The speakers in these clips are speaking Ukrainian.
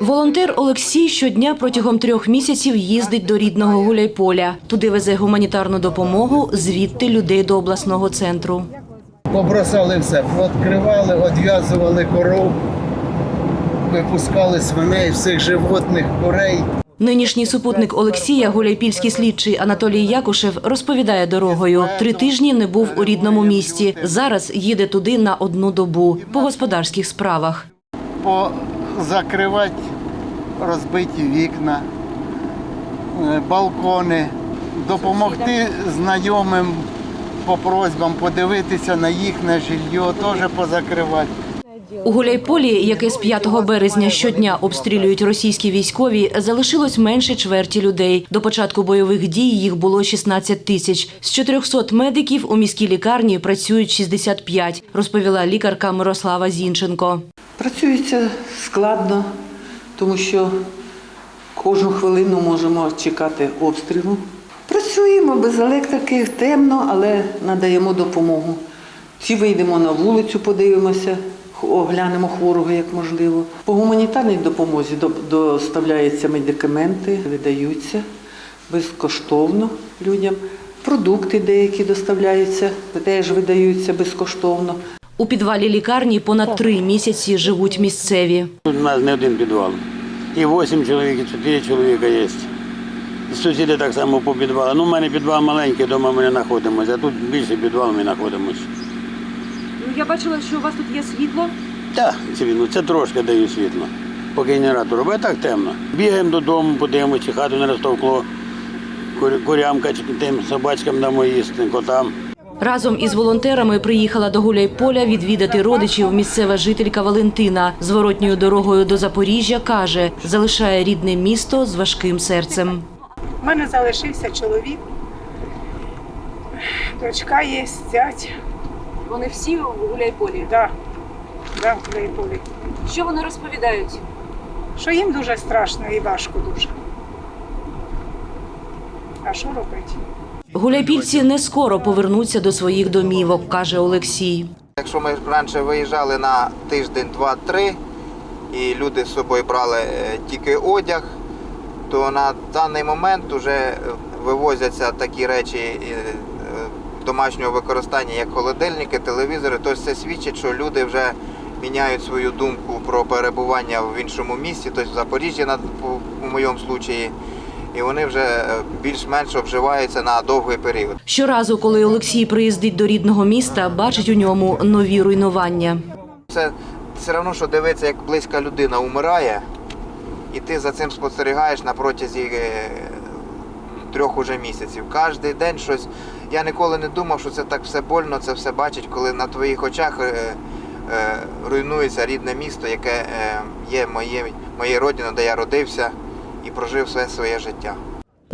Волонтер Олексій щодня протягом трьох місяців їздить до рідного Гуляйполя. Туди везе гуманітарну допомогу, звідти людей до обласного центру. Побросали все, відкривали, одв'язували коров, випускали свиней, всіх животних, курей. Нинішній супутник Олексія, гуляйпільський слідчий Анатолій Якушев, розповідає дорогою. Три тижні не був у рідному місті. Зараз їде туди на одну добу по господарських справах. Позакривати розбиті вікна, е, балкони, допомогти знайомим по просьбам подивитися на їхнє жилье, теж позакривати. У Гуляйполі, яке з 5 березня щодня обстрілюють російські військові, залишилось менше чверті людей. До початку бойових дій їх було 16 тисяч. З 400 медиків у міській лікарні працюють 65, розповіла лікарка Мирослава Зінченко. Працюється складно, тому що кожну хвилину можемо чекати обстрілу. Працюємо без електрики, темно, але надаємо допомогу. Ці вийдемо на вулицю, подивимося, оглянемо хворого як можливо. По гуманітарній допомозі доставляються медикаменти, видаються безкоштовно людям. Продукти деякі доставляються, теж видаються безкоштовно. У підвалі лікарні понад три місяці живуть місцеві. Тут у нас не один підвал. І 8 чоловік, і 4 чоловіка є. І сусіди так само по підвалу. Ну, у мене підвал маленький, вдома ми не знаходимося, а тут більше підвал ми знаходимося. Ну я бачила, що у вас тут є світло. Так, світло, це трошки даю світло. По генератору, бо так темно. Бігаємо додому, подивимося, чи хату не розтовкло. Курямка чи тим собачкам дамо їсти, котам. Разом із волонтерами приїхала до Гуляйполя відвідати родичів місцева жителька Валентина. Зворотньою дорогою до Запоріжжя каже, залишає рідне місто з важким серцем. У мене залишився чоловік, дочка є, зять. Вони всі у Гуляйполі. Да, да, в Гуляйполі. Що вони розповідають? Що їм дуже страшно і важко дуже. А що робити? Гуляйпільці не скоро повернуться до своїх домівок, каже Олексій. Якщо ми раніше виїжджали на тиждень, два-три, і люди з собою брали е, тільки одяг, то на даний момент вже вивозяться такі речі е, е, домашнього використання, як холодильники, телевізори. Тобто це свідчить, що люди вже міняють свою думку про перебування в іншому місті, тобто в Запоріжжі, у моєму випадку, і вони вже е, більш-менш обживаються на довгий період. Щоразу, коли Олексій приїздить до рідного міста, бачить у ньому нові руйнування. Це все одно, що дивитися, як близька людина умирає, і ти за цим спостерігаєш на протязі е, трьох уже місяців. Кожен день щось. Я ніколи не думав, що це так все больно, це все бачить, коли на твоїх очах е, руйнується рідне місто, яке є моє, моєю родиною, де я родився і прожив все своє життя.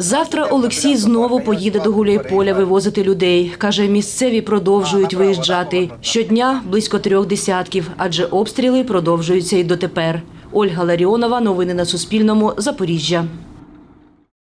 Завтра Олексій знову поїде до Гуляйполя вивозити людей. Каже, місцеві продовжують виїжджати. Щодня близько трьох десятків, адже обстріли продовжуються і дотепер. Ольга Ларіонова. Новини на Суспільному. Запоріжжя.